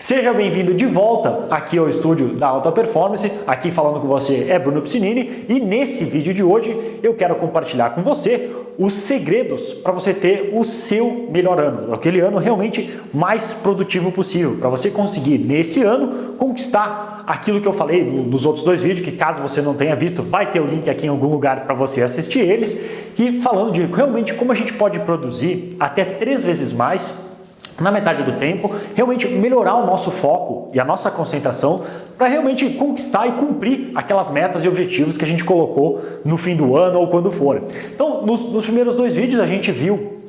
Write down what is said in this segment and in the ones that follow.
Seja bem-vindo de volta aqui ao estúdio da Alta Performance, aqui falando com você é Bruno Piscinini e nesse vídeo de hoje eu quero compartilhar com você os segredos para você ter o seu melhor ano, aquele ano realmente mais produtivo possível, para você conseguir nesse ano conquistar aquilo que eu falei nos outros dois vídeos, que caso você não tenha visto, vai ter o link aqui em algum lugar para você assistir eles, e falando de realmente como a gente pode produzir até três vezes mais na metade do tempo, realmente melhorar o nosso foco e a nossa concentração para realmente conquistar e cumprir aquelas metas e objetivos que a gente colocou no fim do ano ou quando for. Então, nos, nos primeiros dois vídeos a gente viu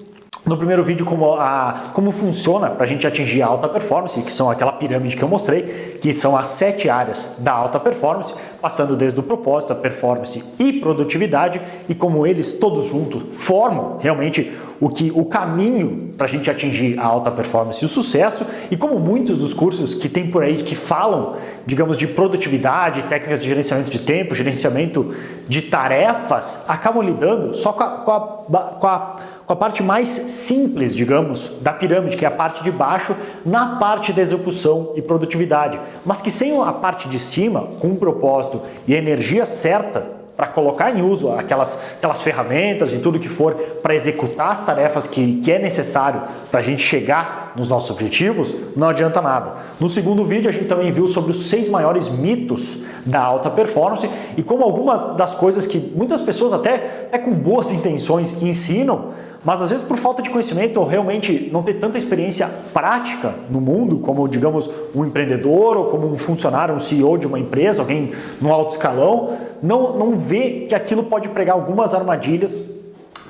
no primeiro vídeo como, a, como funciona para a gente atingir a alta performance, que são aquela pirâmide que eu mostrei, que são as sete áreas da alta performance, passando desde o propósito, a performance e produtividade, e como eles todos juntos formam realmente o, que, o caminho para a gente atingir a alta performance e o sucesso, e como muitos dos cursos que tem por aí que falam, digamos, de produtividade, técnicas de gerenciamento de tempo, gerenciamento de tarefas, acabam lidando só com a, com a, com a com a parte mais simples, digamos, da pirâmide, que é a parte de baixo, na parte da execução e produtividade, mas que sem a parte de cima, com um propósito e energia certa, para colocar em uso aquelas, aquelas ferramentas e tudo que for para executar as tarefas que, que é necessário para a gente chegar nos nossos objetivos, não adianta nada. No segundo vídeo a gente também viu sobre os seis maiores mitos da alta performance e como algumas das coisas que muitas pessoas até, até com boas intenções ensinam, mas às vezes por falta de conhecimento ou realmente não ter tanta experiência prática no mundo, como digamos um empreendedor ou como um funcionário, um CEO de uma empresa, alguém no alto escalão, não, não vê que aquilo pode pregar algumas armadilhas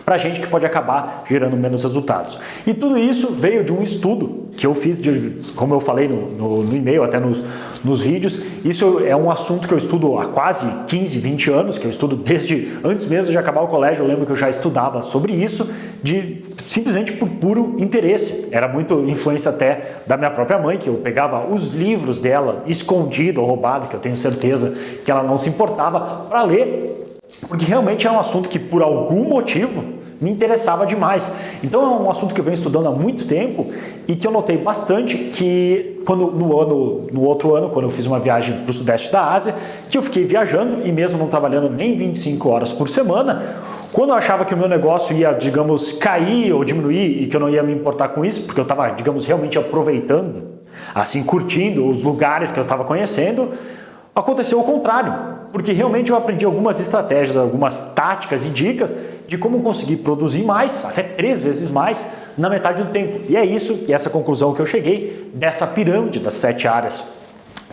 para gente que pode acabar gerando menos resultados. E tudo isso veio de um estudo que eu fiz, de, como eu falei no, no, no e-mail, até nos, nos vídeos. Isso é um assunto que eu estudo há quase 15, 20 anos, que eu estudo desde antes mesmo de acabar o colégio. Eu lembro que eu já estudava sobre isso, de simplesmente por puro interesse. Era muito influência até da minha própria mãe, que eu pegava os livros dela escondido ou roubado, que eu tenho certeza que ela não se importava, para ler porque realmente é um assunto que por algum motivo me interessava demais. Então é um assunto que eu venho estudando há muito tempo e que eu notei bastante que quando no ano, no outro ano, quando eu fiz uma viagem para o sudeste da Ásia, que eu fiquei viajando e mesmo não trabalhando nem 25 horas por semana, quando eu achava que o meu negócio ia, digamos, cair ou diminuir e que eu não ia me importar com isso, porque eu estava, digamos, realmente aproveitando, assim, curtindo os lugares que eu estava conhecendo, Aconteceu o contrário, porque realmente eu aprendi algumas estratégias, algumas táticas e dicas de como conseguir produzir mais, até três vezes mais, na metade do tempo. E é isso, e essa conclusão que eu cheguei dessa pirâmide das sete áreas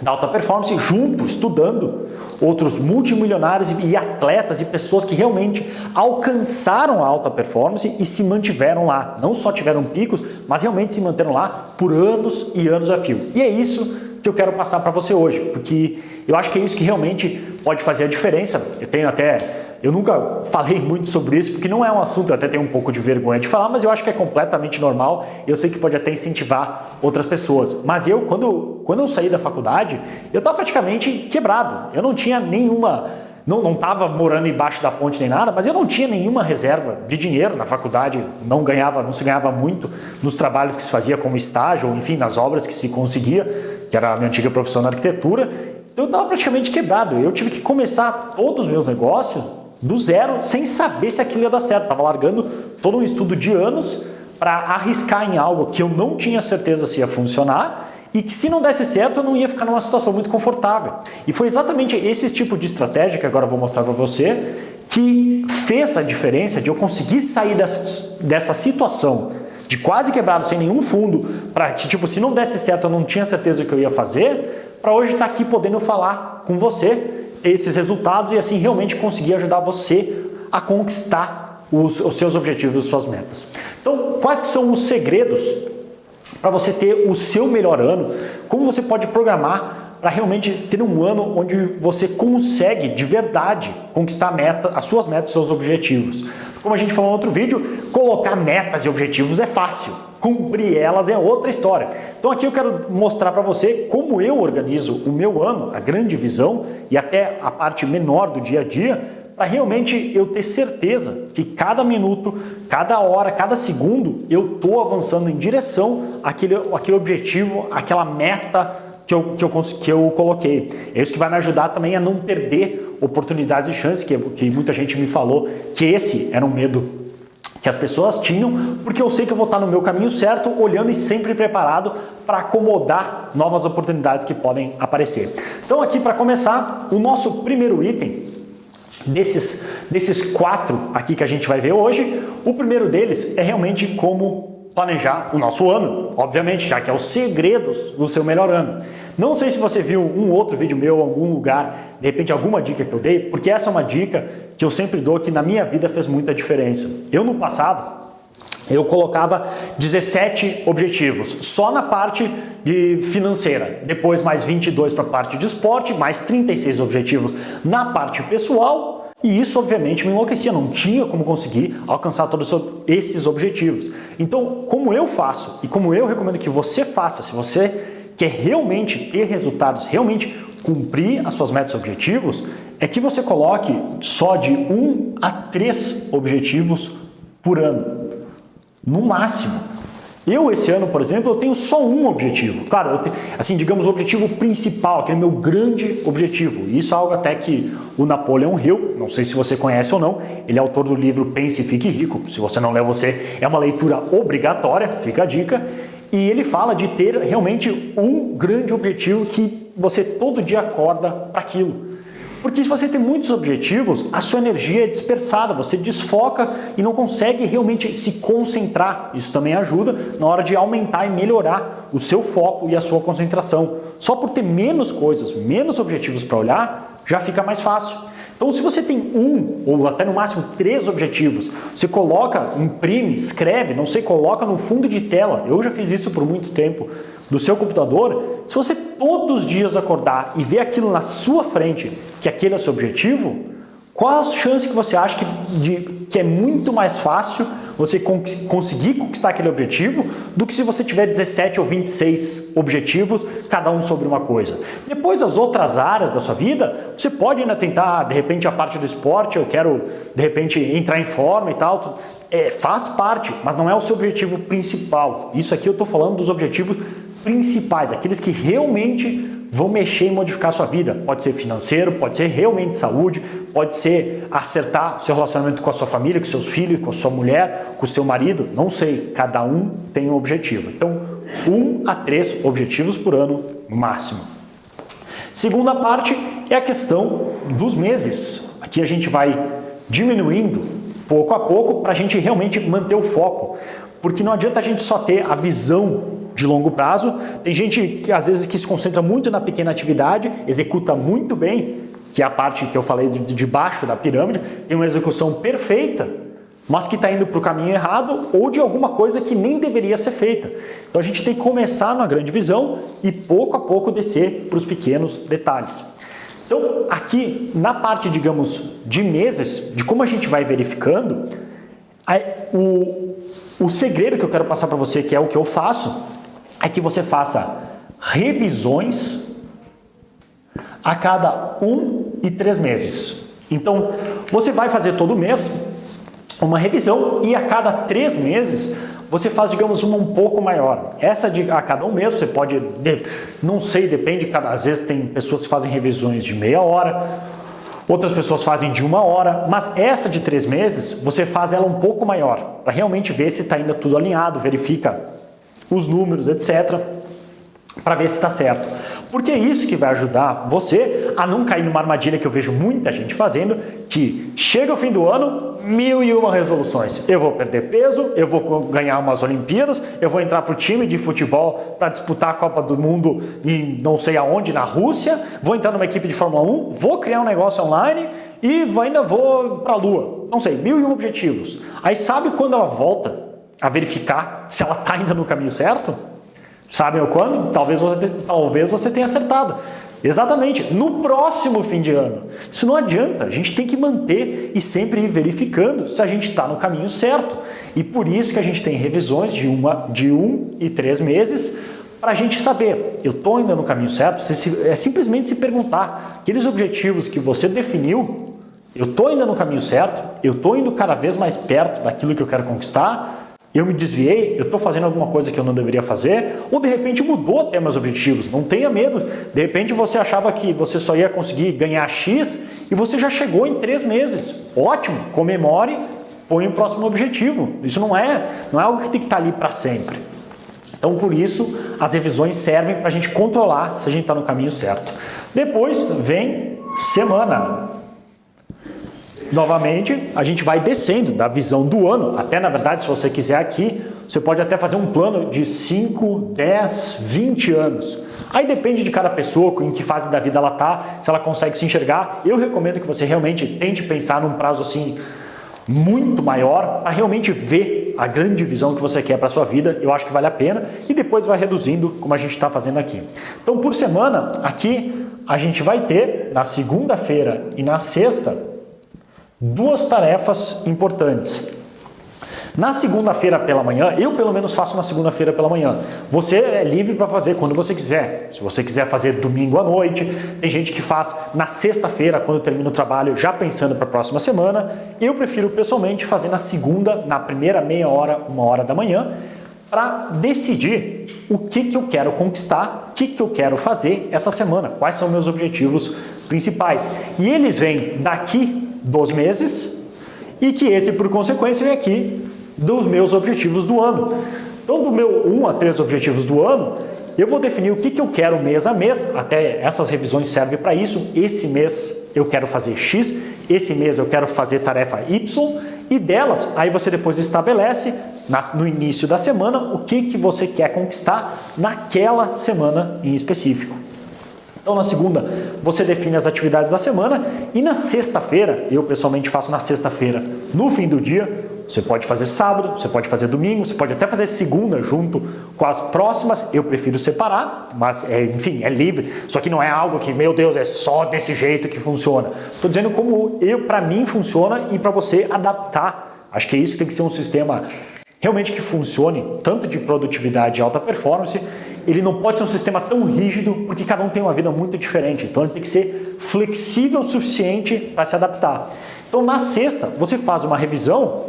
da alta performance, junto, estudando outros multimilionários e atletas e pessoas que realmente alcançaram a alta performance e se mantiveram lá. Não só tiveram picos, mas realmente se manteram lá por anos e anos a fio. E é isso que eu quero passar para você hoje, porque eu acho que é isso que realmente pode fazer a diferença. Eu tenho até, eu nunca falei muito sobre isso, porque não é um assunto, eu até tenho um pouco de vergonha de falar, mas eu acho que é completamente normal, eu sei que pode até incentivar outras pessoas. Mas eu, quando, quando eu saí da faculdade, eu estava praticamente quebrado, eu não tinha nenhuma não estava morando embaixo da ponte nem nada, mas eu não tinha nenhuma reserva de dinheiro na faculdade, não ganhava, não se ganhava muito nos trabalhos que se fazia como estágio, ou enfim, nas obras que se conseguia que era a minha antiga profissão na arquitetura, então eu estava praticamente quebrado. Eu tive que começar todos os meus negócios do zero, sem saber se aquilo ia dar certo. Estava largando todo um estudo de anos para arriscar em algo que eu não tinha certeza se ia funcionar e que se não desse certo eu não ia ficar numa situação muito confortável. E foi exatamente esse tipo de estratégia que agora eu vou mostrar para você que fez a diferença de eu conseguir sair dessa, dessa situação de quase quebrado, sem nenhum fundo, para tipo, se não desse certo, eu não tinha certeza que eu ia fazer, para hoje estar tá aqui podendo falar com você esses resultados e assim realmente conseguir ajudar você a conquistar os, os seus objetivos e suas metas. Então, quais que são os segredos para você ter o seu melhor ano? Como você pode programar para realmente ter um ano onde você consegue de verdade conquistar meta, as suas metas, seus objetivos. Como a gente falou no outro vídeo, colocar metas e objetivos é fácil, cumprir elas é outra história. Então aqui eu quero mostrar para você como eu organizo o meu ano, a grande visão e até a parte menor do dia a dia, para realmente eu ter certeza que cada minuto, cada hora, cada segundo eu estou avançando em direção àquele, àquele objetivo, àquela meta que eu, que, eu, que eu coloquei. É isso que vai me ajudar também a não perder oportunidades e chances, que, que muita gente me falou que esse era um medo que as pessoas tinham, porque eu sei que eu vou estar no meu caminho certo, olhando e sempre preparado para acomodar novas oportunidades que podem aparecer. Então aqui para começar, o nosso primeiro item desses, desses quatro aqui que a gente vai ver hoje, o primeiro deles é realmente como planejar o nosso ano, obviamente, já que é os segredos do seu melhor ano. Não sei se você viu um outro vídeo meu em algum lugar, de repente alguma dica que eu dei, porque essa é uma dica que eu sempre dou que na minha vida fez muita diferença. Eu no passado, eu colocava 17 objetivos, só na parte de financeira, depois mais 22 para a parte de esporte, mais 36 objetivos na parte pessoal e isso, obviamente, me enlouquecia, não tinha como conseguir alcançar todos esses objetivos. Então, como eu faço e como eu recomendo que você faça, se você quer realmente ter resultados, realmente cumprir as suas metas e objetivos, é que você coloque só de um a três objetivos por ano, no máximo. Eu, esse ano, por exemplo, eu tenho só um objetivo. Claro, assim, digamos, o objetivo principal, aquele meu grande objetivo. Isso é algo até que o Napoleon Hill, não sei se você conhece ou não, ele é autor do livro Pense e Fique Rico. Se você não leu, você é uma leitura obrigatória, fica a dica. E ele fala de ter realmente um grande objetivo que você todo dia acorda para aquilo. Porque se você tem muitos objetivos, a sua energia é dispersada, você desfoca e não consegue realmente se concentrar. Isso também ajuda na hora de aumentar e melhorar o seu foco e a sua concentração. Só por ter menos coisas, menos objetivos para olhar, já fica mais fácil. Então, se você tem um ou até no máximo três objetivos, você coloca, imprime, escreve, não sei, coloca no fundo de tela. Eu já fiz isso por muito tempo do seu computador, se você todos os dias acordar e ver aquilo na sua frente, que aquele é o seu objetivo, qual a chance que você acha que, de, que é muito mais fácil você conseguir conquistar aquele objetivo do que se você tiver 17 ou 26 objetivos, cada um sobre uma coisa. Depois, as outras áreas da sua vida, você pode ainda tentar, de repente, a parte do esporte, eu quero, de repente, entrar em forma e tal, é, faz parte, mas não é o seu objetivo principal. Isso aqui eu estou falando dos objetivos principais, aqueles que realmente vão mexer e modificar a sua vida. Pode ser financeiro, pode ser realmente saúde, pode ser acertar seu relacionamento com a sua família, com seus filhos, com a sua mulher, com o seu marido, não sei, cada um tem um objetivo. Então, um a três objetivos por ano máximo. Segunda parte é a questão dos meses. Aqui a gente vai diminuindo pouco a pouco para a gente realmente manter o foco. Porque não adianta a gente só ter a visão de longo prazo. Tem gente que às vezes que se concentra muito na pequena atividade, executa muito bem, que é a parte que eu falei de, de baixo da pirâmide, tem uma execução perfeita, mas que está indo para o caminho errado ou de alguma coisa que nem deveria ser feita. Então a gente tem que começar na grande visão e pouco a pouco descer para os pequenos detalhes. Então aqui na parte, digamos, de meses, de como a gente vai verificando, o, o segredo que eu quero passar para você, que é o que eu faço, é que você faça revisões a cada um e três meses. Então, você vai fazer todo mês uma revisão e a cada três meses você faz, digamos, uma um pouco maior. Essa de a cada um mês você pode, não sei, depende, cada, às vezes tem pessoas que fazem revisões de meia hora, outras pessoas fazem de uma hora, mas essa de três meses você faz ela um pouco maior, para realmente ver se está ainda tudo alinhado, verifica os números, etc., para ver se está certo. Porque é isso que vai ajudar você a não cair numa armadilha que eu vejo muita gente fazendo, que chega o fim do ano, mil e uma resoluções. Eu vou perder peso, eu vou ganhar umas Olimpíadas, eu vou entrar para o time de futebol para disputar a Copa do Mundo em não sei aonde, na Rússia, vou entrar numa equipe de Fórmula 1, vou criar um negócio online e ainda vou para a Lua. Não sei, mil e um objetivos. Aí sabe quando ela volta a verificar se ela está ainda no caminho certo? Sabem o quando? Talvez você, talvez você tenha acertado. Exatamente, no próximo fim de ano. Isso não adianta, a gente tem que manter e sempre ir verificando se a gente está no caminho certo. E por isso que a gente tem revisões de, uma, de um e três meses para a gente saber, eu estou ainda no caminho certo? É simplesmente se perguntar, aqueles objetivos que você definiu, eu estou ainda no caminho certo, eu estou indo cada vez mais perto daquilo que eu quero conquistar, eu me desviei, eu estou fazendo alguma coisa que eu não deveria fazer, ou de repente mudou até meus objetivos. Não tenha medo. De repente você achava que você só ia conseguir ganhar X e você já chegou em três meses. Ótimo, comemore, põe o próximo objetivo. Isso não é, não é algo que tem que estar ali para sempre. Então, por isso, as revisões servem para a gente controlar se a gente está no caminho certo. Depois vem semana. Novamente, a gente vai descendo da visão do ano. Até, na verdade, se você quiser aqui, você pode até fazer um plano de 5, 10, 20 anos. Aí depende de cada pessoa, em que fase da vida ela está, se ela consegue se enxergar. Eu recomendo que você realmente tente pensar num prazo assim muito maior para realmente ver a grande visão que você quer para a sua vida. Eu acho que vale a pena e depois vai reduzindo como a gente está fazendo aqui. Então, por semana, aqui a gente vai ter na segunda-feira e na sexta duas tarefas importantes. Na segunda-feira pela manhã, eu pelo menos faço na segunda-feira pela manhã. Você é livre para fazer quando você quiser. Se você quiser fazer domingo à noite, tem gente que faz na sexta-feira, quando termina o trabalho, já pensando para a próxima semana. Eu prefiro pessoalmente fazer na segunda, na primeira meia hora, uma hora da manhã, para decidir o que, que eu quero conquistar, o que, que eu quero fazer essa semana, quais são meus objetivos principais. E eles vêm daqui dos meses e que esse, por consequência, vem aqui dos meus objetivos do ano. Então, do meu 1 a 3 objetivos do ano, eu vou definir o que, que eu quero mês a mês, até essas revisões servem para isso. Esse mês eu quero fazer X, esse mês eu quero fazer tarefa Y, e delas, aí você depois estabelece no início da semana o que, que você quer conquistar naquela semana em específico. Então na segunda você define as atividades da semana e na sexta-feira, eu pessoalmente faço na sexta-feira, no fim do dia, você pode fazer sábado, você pode fazer domingo, você pode até fazer segunda junto com as próximas, eu prefiro separar, mas é, enfim, é livre. Só que não é algo que, meu Deus, é só desse jeito que funciona. Estou dizendo como eu, para mim funciona e para você adaptar. Acho que é isso que tem que ser um sistema realmente que funcione, tanto de produtividade e alta performance, ele não pode ser um sistema tão rígido, porque cada um tem uma vida muito diferente. Então ele tem que ser flexível o suficiente para se adaptar. Então na sexta, você faz uma revisão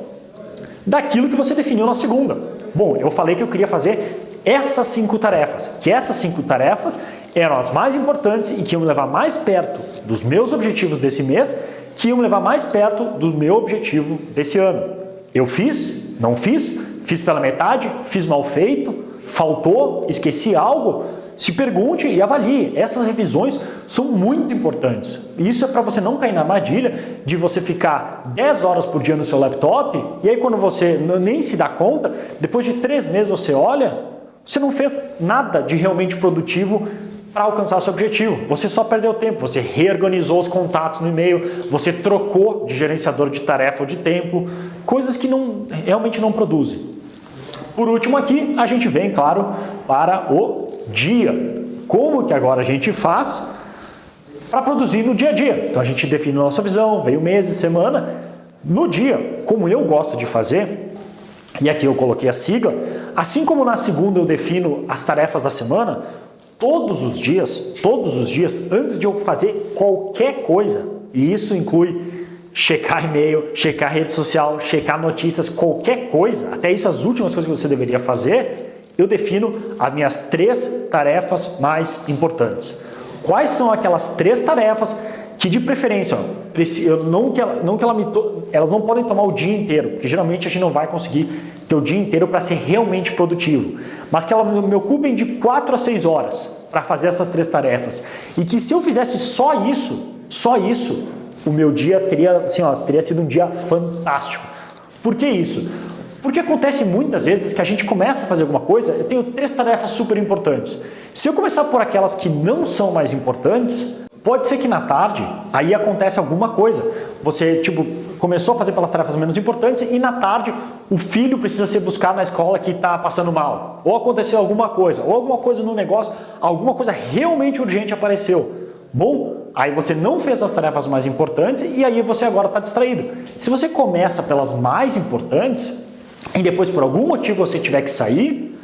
daquilo que você definiu na segunda. Bom, eu falei que eu queria fazer essas cinco tarefas, que essas cinco tarefas eram as mais importantes e que iam me levar mais perto dos meus objetivos desse mês, que iam me levar mais perto do meu objetivo desse ano. Eu fiz? Não fiz? Fiz pela metade? Fiz mal feito? Faltou, esqueci algo, se pergunte e avalie. Essas revisões são muito importantes. Isso é para você não cair na armadilha de você ficar 10 horas por dia no seu laptop e aí quando você nem se dá conta, depois de três meses você olha, você não fez nada de realmente produtivo para alcançar seu objetivo. Você só perdeu tempo, você reorganizou os contatos no e-mail, você trocou de gerenciador de tarefa ou de tempo, coisas que não, realmente não produzem. Por último aqui, a gente vem, claro, para o dia. Como que agora a gente faz para produzir no dia a dia? Então a gente define a nossa visão, veio mês e semana. No dia, como eu gosto de fazer, e aqui eu coloquei a sigla, assim como na segunda eu defino as tarefas da semana, todos os dias, todos os dias, antes de eu fazer qualquer coisa, e isso inclui checar e-mail, checar rede social, checar notícias, qualquer coisa, até isso as últimas coisas que você deveria fazer, eu defino as minhas três tarefas mais importantes. Quais são aquelas três tarefas que de preferência, ó, não que, ela, não que ela me to, elas não podem tomar o dia inteiro, porque geralmente a gente não vai conseguir ter o dia inteiro para ser realmente produtivo, mas que elas me ocupem de 4 a 6 horas para fazer essas três tarefas. E que se eu fizesse só isso, só isso, o meu dia teria, assim, ó, teria sido um dia fantástico. Por que isso? Porque acontece muitas vezes que a gente começa a fazer alguma coisa, eu tenho três tarefas super importantes. Se eu começar por aquelas que não são mais importantes, pode ser que na tarde aí acontece alguma coisa. Você, tipo, começou a fazer pelas tarefas menos importantes e na tarde o filho precisa ser buscado na escola que está passando mal. Ou aconteceu alguma coisa, ou alguma coisa no negócio, alguma coisa realmente urgente apareceu. Bom, aí você não fez as tarefas mais importantes e aí você agora está distraído. Se você começa pelas mais importantes e depois por algum motivo você tiver que sair,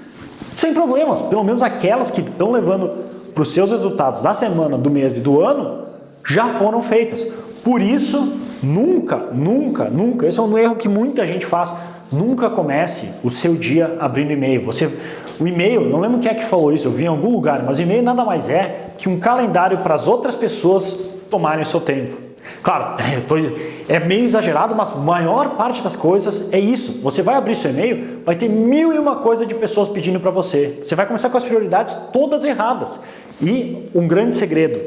sem problemas, pelo menos aquelas que estão levando para os seus resultados da semana, do mês e do ano, já foram feitas. Por isso, nunca, nunca, nunca, esse é um erro que muita gente faz, nunca comece o seu dia abrindo e-mail. Você, o e-mail, não lembro quem é que falou isso, eu vi em algum lugar, mas o e-mail nada mais é que um calendário para as outras pessoas tomarem o seu tempo. Claro, tô, é meio exagerado, mas a maior parte das coisas é isso. Você vai abrir seu e-mail, vai ter mil e uma coisa de pessoas pedindo para você. Você vai começar com as prioridades todas erradas. E um grande segredo,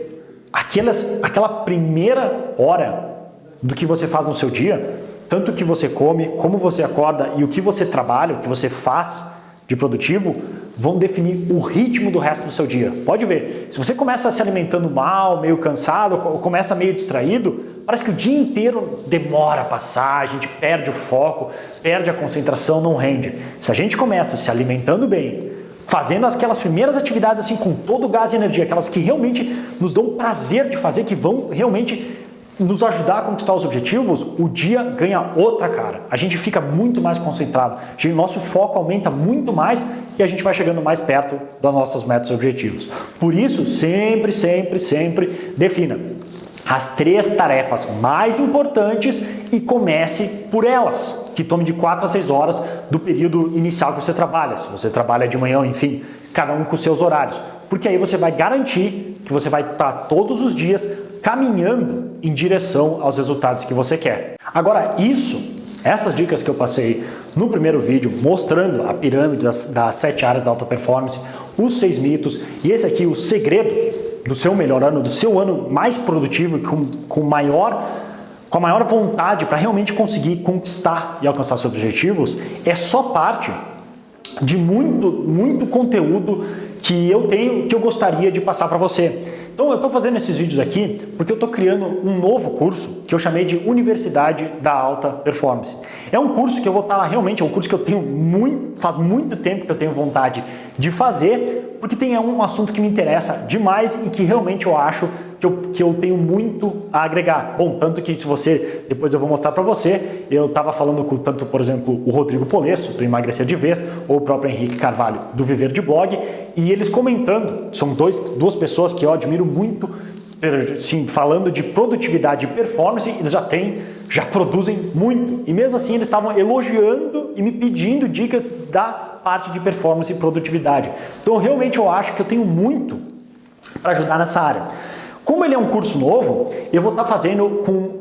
aquelas, aquela primeira hora do que você faz no seu dia, tanto o que você come, como você acorda e o que você trabalha, o que você faz de produtivo, vão definir o ritmo do resto do seu dia. Pode ver, se você começa se alimentando mal, meio cansado, começa meio distraído, parece que o dia inteiro demora a passar, a gente perde o foco, perde a concentração, não rende. Se a gente começa se alimentando bem, fazendo aquelas primeiras atividades assim com todo o gás e energia, aquelas que realmente nos dão prazer de fazer, que vão realmente nos ajudar a conquistar os objetivos, o dia ganha outra cara. A gente fica muito mais concentrado, o nosso foco aumenta muito mais e a gente vai chegando mais perto das nossas metas e objetivos. Por isso, sempre, sempre, sempre defina as três tarefas mais importantes e comece por elas, que tome de 4 a 6 horas do período inicial que você trabalha. Se você trabalha de manhã, enfim, cada um com seus horários. Porque aí você vai garantir que você vai estar todos os dias caminhando em direção aos resultados que você quer. Agora, isso, essas dicas que eu passei no primeiro vídeo, mostrando a pirâmide das, das sete áreas da alta performance, os seis mitos e esse aqui, os segredos do seu melhor ano, do seu ano mais produtivo e com, com maior com a maior vontade para realmente conseguir conquistar e alcançar seus objetivos, é só parte de muito, muito conteúdo que eu tenho, que eu gostaria de passar para você. Então eu estou fazendo esses vídeos aqui porque eu estou criando um novo curso que eu chamei de Universidade da Alta Performance. É um curso que eu vou estar tá lá realmente, é um curso que eu tenho muito, faz muito tempo que eu tenho vontade de fazer, porque tem um assunto que me interessa demais e que realmente eu acho que eu, que eu tenho muito a agregar. Bom, tanto que se você, depois eu vou mostrar para você, eu estava falando com tanto, por exemplo, o Rodrigo Polesso, do Emagrecer de Vez, ou o próprio Henrique Carvalho, do Viver de Blog, e eles comentando, são dois, duas pessoas que eu admiro muito, sim, falando de produtividade e performance, eles já têm, já produzem muito. E mesmo assim eles estavam elogiando e me pedindo dicas da parte de performance e produtividade. Então realmente eu acho que eu tenho muito para ajudar nessa área. Como ele é um curso novo, eu vou estar fazendo com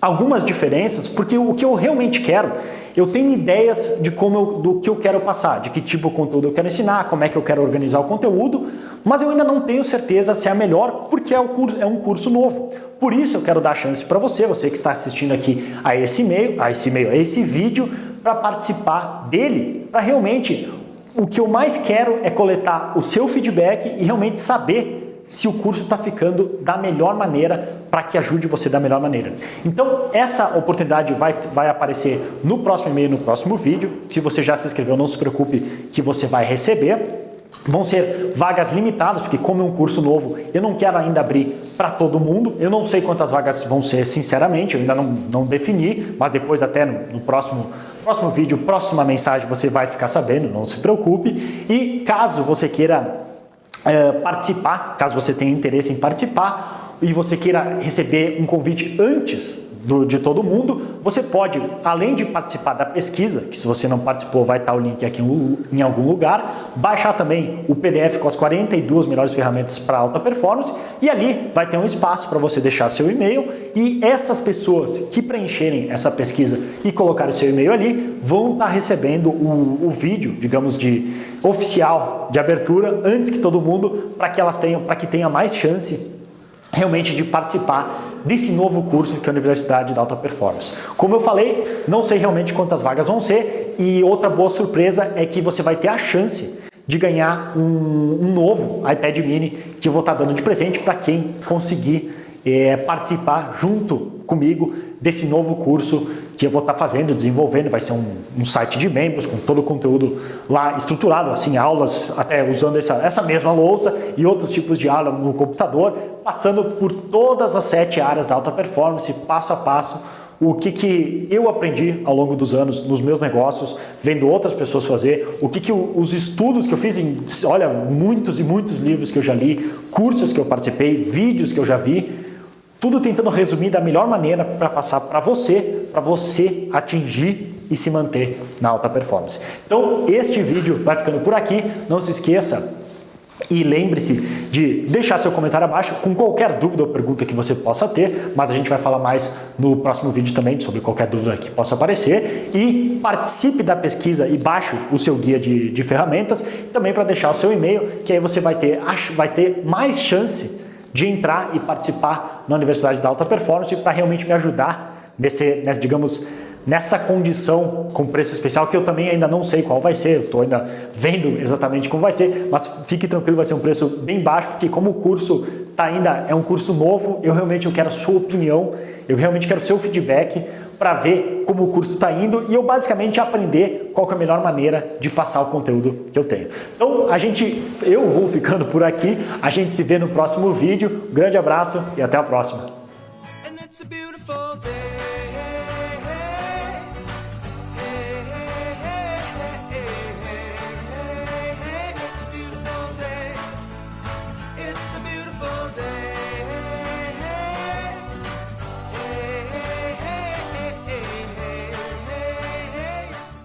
algumas diferenças, porque o que eu realmente quero, eu tenho ideias de como eu, do que eu quero passar, de que tipo de conteúdo eu quero ensinar, como é que eu quero organizar o conteúdo, mas eu ainda não tenho certeza se é a melhor, porque é um curso, é um curso novo. Por isso eu quero dar chance para você, você que está assistindo aqui a esse e-mail, a esse e-mail, a esse vídeo, para participar dele, para realmente o que eu mais quero é coletar o seu feedback e realmente saber se o curso está ficando da melhor maneira para que ajude você da melhor maneira. Então, essa oportunidade vai, vai aparecer no próximo e-mail, no próximo vídeo. Se você já se inscreveu, não se preocupe que você vai receber. Vão ser vagas limitadas, porque como é um curso novo, eu não quero ainda abrir para todo mundo. Eu não sei quantas vagas vão ser, sinceramente, eu ainda não, não defini, mas depois até no, no próximo próximo vídeo, próxima mensagem, você vai ficar sabendo, não se preocupe. E caso você queira é, participar, caso você tenha interesse em participar e você queira receber um convite antes do, de todo mundo, você pode, além de participar da pesquisa, que se você não participou vai estar o link aqui em, em algum lugar, baixar também o PDF com as 42 melhores ferramentas para alta performance e ali vai ter um espaço para você deixar seu e-mail e essas pessoas que preencherem essa pesquisa e colocarem seu e-mail ali vão estar recebendo o, o vídeo, digamos, de oficial de abertura antes que todo mundo para que elas tenham, para que tenha mais chance realmente de participar desse novo curso que é a Universidade da Alta Performance. Como eu falei, não sei realmente quantas vagas vão ser e outra boa surpresa é que você vai ter a chance de ganhar um, um novo iPad mini que eu vou estar dando de presente para quem conseguir é, participar junto comigo desse novo curso que eu vou estar fazendo, desenvolvendo, vai ser um, um, site de membros com todo o conteúdo lá estruturado, assim, aulas até usando essa, essa mesma louça e outros tipos de aula no computador, passando por todas as sete áreas da alta performance, passo a passo, o que, que eu aprendi ao longo dos anos nos meus negócios, vendo outras pessoas fazer, o que, que os estudos que eu fiz em, olha, muitos e muitos livros que eu já li, cursos que eu participei, vídeos que eu já vi, tudo tentando resumir da melhor maneira para passar para você, para você atingir e se manter na alta performance. Então, este vídeo vai ficando por aqui. Não se esqueça e lembre-se de deixar seu comentário abaixo com qualquer dúvida ou pergunta que você possa ter, mas a gente vai falar mais no próximo vídeo também sobre qualquer dúvida que possa aparecer. E participe da pesquisa e baixe o seu guia de, de ferramentas, também para deixar o seu e-mail, que aí você vai ter, vai ter mais chance de entrar e participar na Universidade da Alta Performance para realmente me ajudar nesse, nesse digamos, nessa condição com preço especial, que eu também ainda não sei qual vai ser, eu estou ainda vendo exatamente como vai ser, mas fique tranquilo, vai ser um preço bem baixo, porque como o curso tá ainda é um curso novo, eu realmente eu quero a sua opinião, eu realmente quero seu feedback para ver como o curso está indo e eu basicamente aprender qual é a melhor maneira de passar o conteúdo que eu tenho. Então a gente, eu vou ficando por aqui, a gente se vê no próximo vídeo, grande abraço e até a próxima.